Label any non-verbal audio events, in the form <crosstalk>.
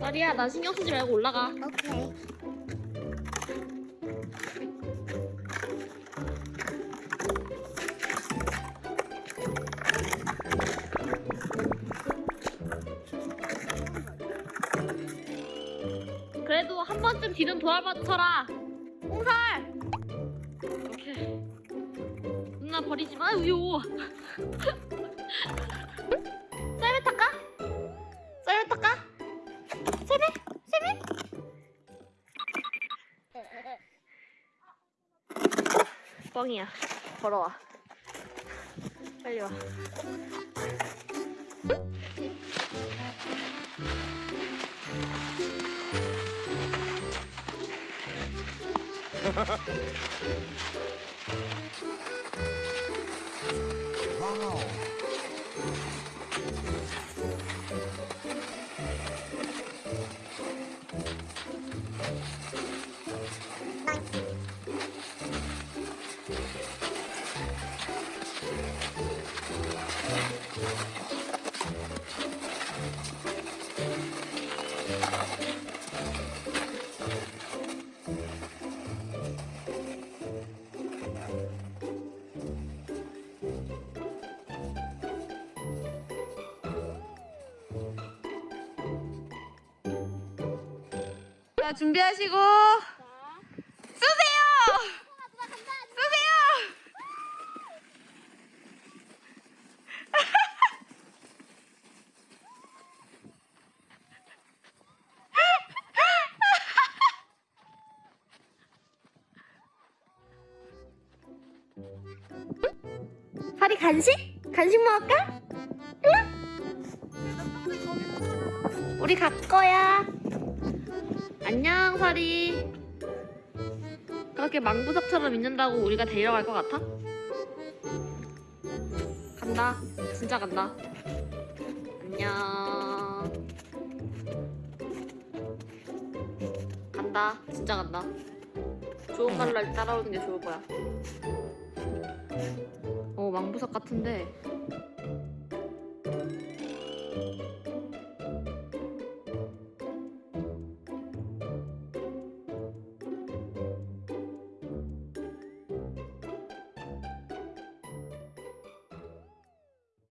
쌀이야 나 신경 쓰지 말고 올라가. 오케이. 그래도 한 번쯤 뒤는 돌아봐줘라. 홍살 이렇게 누나 버리지 마 우유 썰매 탈까? 뻥이야. 걸어와. 빨리 와 <laughs> 자, 준비하시고 쏘세요! 파리 간식? 간식 먹을까? 응? 우리 갈 거야. 안녕, 파리. 그렇게 망부석처럼 있는다고 우리가 데려갈 것 같아? 간다. 진짜 간다. 안녕. 간다. 진짜 간다. 좋은 말로 따라오는 게 좋을 거야. 어, 망부석 같은데